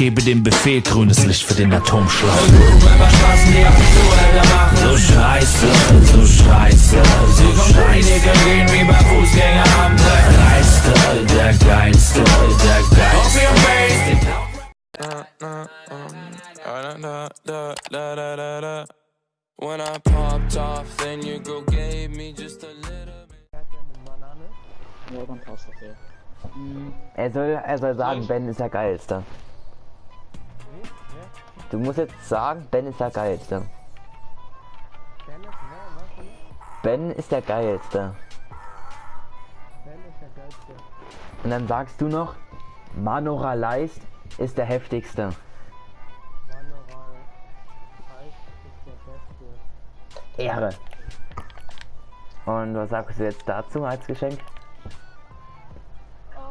gebe dem Befehl grünes Licht für den Atomschlag. So scheiße, so scheiße, so scheiße. gehen wie bei Fußgängerampel. Dreiste, der geilste, der geilste. When I popped off, then you go gave me just a little bit. Ja, dann passt das ja. Er soll, er soll sagen, Ben ist der geilste. Du musst jetzt sagen, Ben ist der geilste. Ben ist der geilste. Und dann sagst du noch, Manora Leist ist der heftigste. Ehre. Und was sagst du jetzt dazu als Geschenk?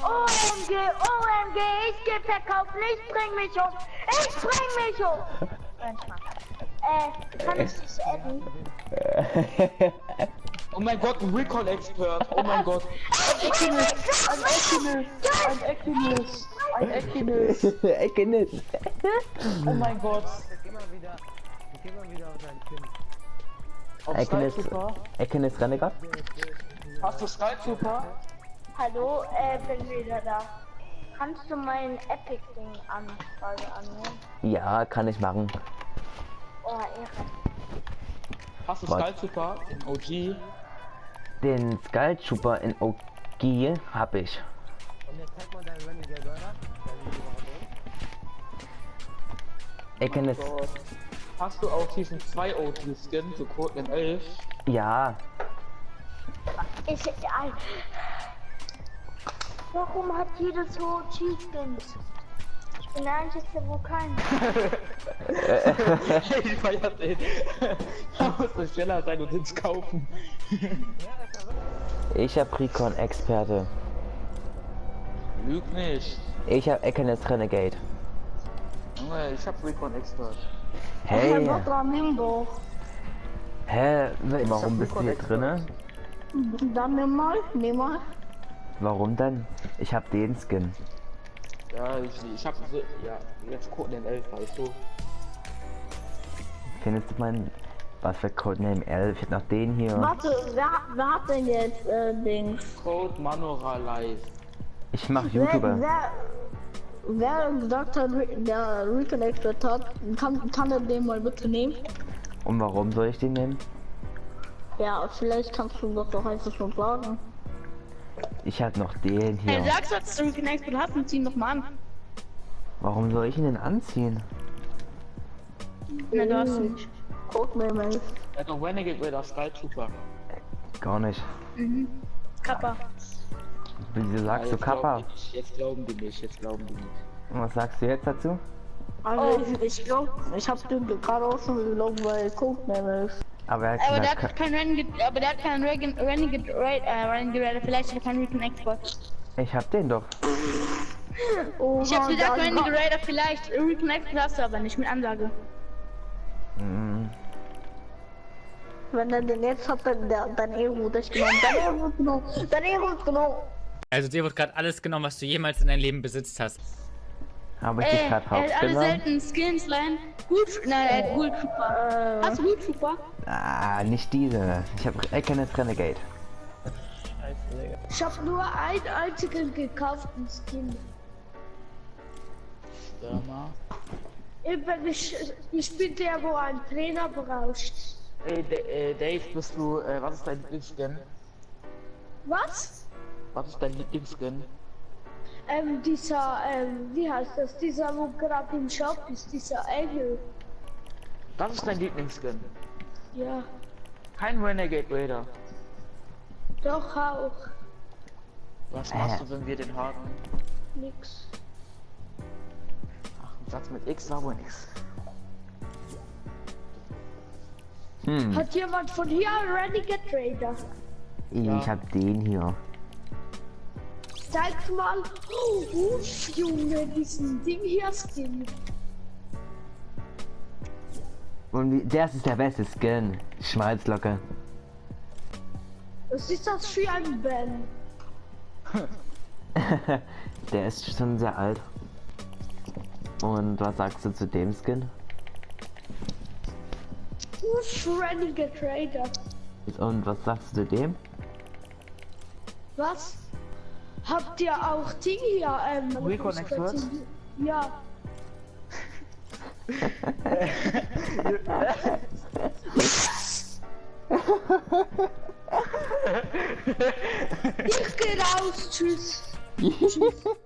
OMG, OMG, ich geh verkauft, ich bring mich um, ich bring mich um. Äh, kann ich dich adden? Oh mein Gott, ein Recon-Expert. Oh mein Gott. Ein Ekinus. Ein Ekinus. Ein Ekinus. Ein Ekinus. Ekenis. Oh mein Gott. Auf Ekenis. Skytrooper? Ekenis Renegade? Hast du Skytrooper? Hallo, äh, bin wieder da. Kannst du mein Epic-Ding Anfrage annehmen? Ja, kann ich machen. Oh, Ehre. Hast du Was? Skytrooper in OG? Den Skull Trooper in OG hab ich. Ekenis. Gott. Hast du auch diesen 2 OG Skin zu Codename 11? Ja, Ich, äh, Warum hat jeder so Cheat-Skins? Ich bin der einzige, wo kein. ich feier den. Da musst du schneller sein und ins kaufen. ich hab Recon Experte. Lüg nicht. Ich hab Ekenis Renegade. Junge, ich hab Recon Expert. Hey, dran, nimm doch. hä? Warum bist du hier drinne? Dann nimm mal, nimm mal. Warum denn? Ich hab den Skin. Ja, ich, ich hab so, ja, jetzt Codename 11, weißt du. Findest du meinen... Was für Codename 11? Ich hab noch den hier. Warte, wer, wer hat denn jetzt äh, Dings? Code Manora Live. Ich mach Wer, YouTuber. wer, wer gesagt hat, der Reconnected hat, kann, kann er den mal bitte nehmen? Und warum soll ich den nehmen? Ja, vielleicht kannst du das doch einfach schon sagen. Ich hab noch den Hey, hier. sagst du, dass du Reconnected hast und zieh ihn doch mal an. Warum soll ich ihn denn anziehen? Na, du hast ihn nicht. Codename 11. Er hat noch Renegade Raider Sky Trooper. Gar nicht. Kappa. Wieso sagst du jetzt glauben Kappa? nicht, Jetzt glauben die nicht, jetzt glauben die nicht. Und was sagst du jetzt dazu? Also ich, ich glaube, ich hab den gerade auch schon gelogen, weil Codename 11. Aber er hat Aber der hat kein Renegade, aber der hat keinen Regen- Renegade, Ra- äh, Renegade Raider, vielleicht hat er keinen Reconnect ich hab den doch. Oh, Ich hab gesagt, Renegade Raider vielleicht, Reconnect hast du aber nicht mit Ansage. Hm, Wenn er den jetzt hat, dann der, dein Ero dich genommen. Dein Ero ist genommen. Dein Ero ist genommen. Also dir wird gerade alles genommen, was du jemals in deinem Leben besitzt hast. Habe ich dich Ey, gerade er hat alle seltenen Skins, Line. Gut, nein, er Gut Trooper. Hast du Gut Trooper? Ah, nicht diese. Ich habe Ekenis Renegade. Ich hab nur einen einzigen gekauften Skin. Stürmer. Eben, ich, ich bin der, wo einen Trainer braucht. Ey, D äh, Dave, bist du, äh, was ist dein Lieblingsskin? Was? Was ist dein Lieblingsskin? Ähm, dieser, ähm, wie heißt das? Dieser, wo gerade im Shop ist, dieser Engel. Das ist dein Lieblingsskin. Ja, Kein Renegade Raider. doch auch. Was machst du, wenn wir den haben? Nix. Ach, ein Satz mit X war wohl nix. Hm, Hat jemand von hier einen Renegade Trader? ich hab den hier. Zeig mal. Oh, uff, Junge, diesen Ding hier Skin. Und das ist der beste Skin. Schmalzlocke. Was ist das für ein Ben? der ist schon sehr alt. Und was sagst du zu dem Skin? Renegade Trader. Und was sagst du zu dem? Was? Habt ihr auch die hier? Ähm, Recon Experts? Ja. ich geh raus, tschüss.